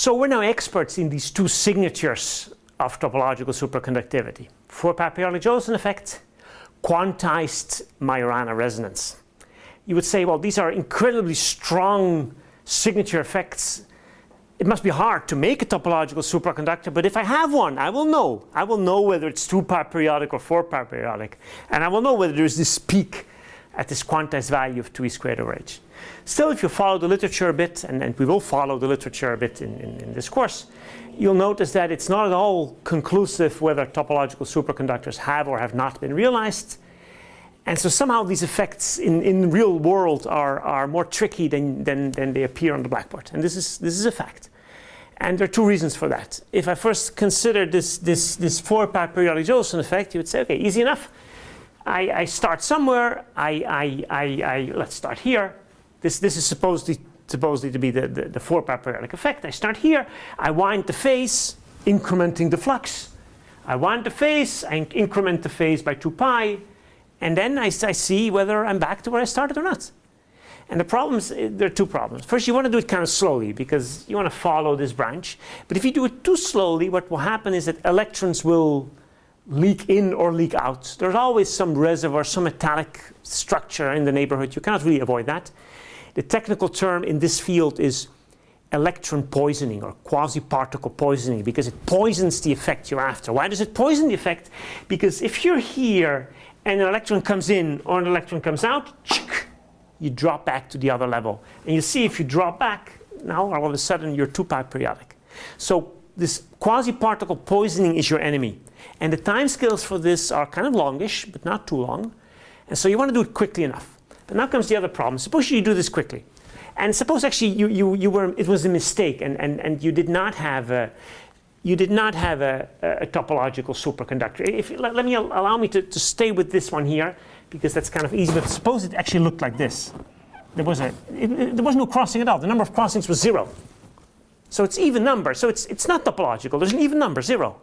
So we're now experts in these two signatures of topological superconductivity. Periodic Josephson effect, quantized Majorana resonance. You would say, well, these are incredibly strong signature effects. It must be hard to make a topological superconductor, but if I have one, I will know. I will know whether it's two-pi periodic or four-pi periodic. And I will know whether there's this peak at this quantized value of 2e squared over h. Still, if you follow the literature a bit, and, and we will follow the literature a bit in, in, in, this course, you'll notice that it's not at all conclusive whether topological superconductors have or have not been realized. And so somehow these effects in, in real world are, are more tricky than, than, than they appear on the blackboard. And this is, this is a fact. And there are two reasons for that. If I first consider this, this, this four-pi periodic effect, you would say, okay, easy enough. I, I start somewhere. I, I, I, I, let's start here. This, this is supposedly, supposedly to be the, the, the four-pi periodic effect. I start here. I wind the phase, incrementing the flux. I wind the phase. I increment the phase by 2 pi. And then I, I see whether I'm back to where I started or not. And the problems, eh, there are two problems. First, you want to do it kind of slowly because you want to follow this branch. But if you do it too slowly, what will happen is that electrons will leak in or leak out. There's always some reservoir, some metallic structure in the neighborhood. You cannot really avoid that. The technical term in this field is electron poisoning or quasi-particle poisoning because it poisons the effect you're after. Why does it poison the effect? Because if you're here and an electron comes in or an electron comes out, you drop back to the other level. And you see if you drop back, now all of a sudden you're two-pi periodic. So this quasi-particle poisoning is your enemy. And the time scales for this are kind of longish, but not too long. And so you want to do it quickly enough. But now comes the other problem. Suppose you do this quickly. And suppose actually you, you, you were, it was a mistake and, and, and you did not have a, you did not have a, a topological superconductor. If, let, let, me allow me to, to stay with this one here because that's kind of easy. But suppose it actually looked like this. There was, a, it, it, there was no crossing at all. The number of crossings was zero. So it's even number. So it's, it's not topological. There's an even number, zero.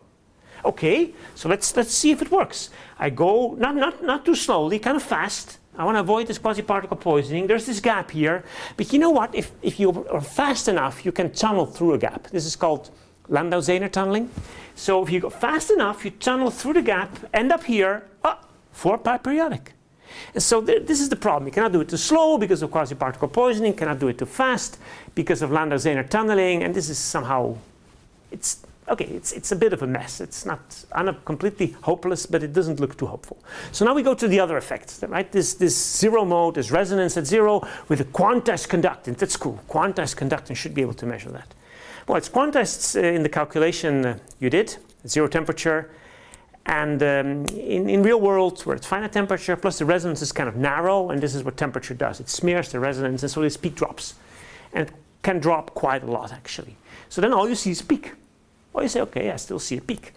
Okay, so let's, let's see if it works. I go, not, not, not too slowly, kind of fast. I want to avoid this quasi-particle poisoning. There's this gap here. But you know what? If, if you are fast enough, you can tunnel through a gap. This is called Landau-Zener tunneling. So if you go fast enough, you tunnel through the gap, end up here, ah, oh, four-pi periodic. And so th this is the problem. You cannot do it too slow because of quasi-particle poisoning, cannot do it too fast because of Landau-Zener tunneling, and this is somehow, it's, okay, it's, it's a bit of a mess. It's not, completely hopeless, but it doesn't look too hopeful. So now we go to the other effects, right? This, this zero mode, this resonance at zero with a quantized conductance. That's cool. Quantized conductance should be able to measure that. Well, it's quantized uh, in the calculation uh, you did, zero temperature, and um, in, in real world, where it's finite temperature, plus the resonance is kind of narrow, and this is what temperature does. It smears the resonance, and so this peak drops. And can drop quite a lot, actually. So then all you see is peak. Well, you say, okay, I still see a peak.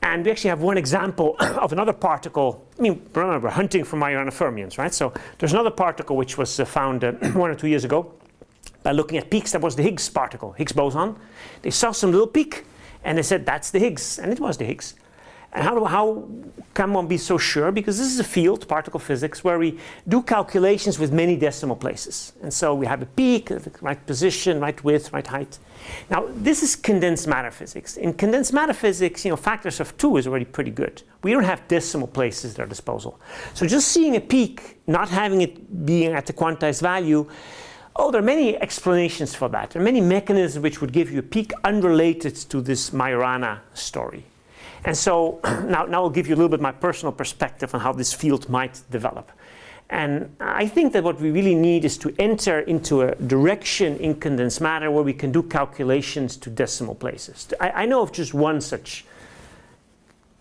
And we actually have one example of another particle. I mean, remember, we're hunting for Majorana fermions, right? So there's another particle which was uh, found uh, one or two years ago by looking at peaks. That was the Higgs particle, Higgs boson. They saw some little peak, and they said, that's the Higgs. And it was the Higgs. And how, how can one be so sure? Because this is a field, particle physics, where we do calculations with many decimal places. And so we have a peak, the right position, right width, right height. Now, this is condensed matter physics. In condensed matter physics, you know, factors of two is already pretty good. We don't have decimal places at our disposal. So just seeing a peak, not having it being at the quantized value, oh, there are many explanations for that. There are many mechanisms which would give you a peak unrelated to this Majorana story. And so now, now I'll give you a little bit my personal perspective on how this field might develop. And I think that what we really need is to enter into a direction in condensed matter where we can do calculations to decimal places. I, I know of just one such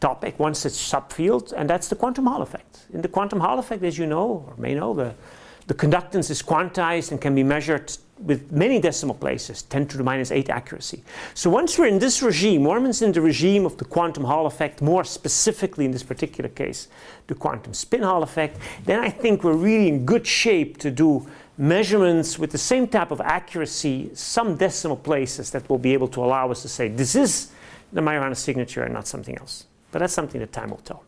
topic, one such subfield, and that's the quantum Hall effect. In the quantum Hall effect, as you know, or may know, the, the conductance is quantized and can be measured with many decimal places, 10 to the minus 8 accuracy. So once we're in this regime, once in the regime of the quantum Hall effect, more specifically in this particular case, the quantum spin Hall effect, then I think we're really in good shape to do measurements with the same type of accuracy, some decimal places that will be able to allow us to say this is the Majorana signature and not something else. But that's something that time will tell.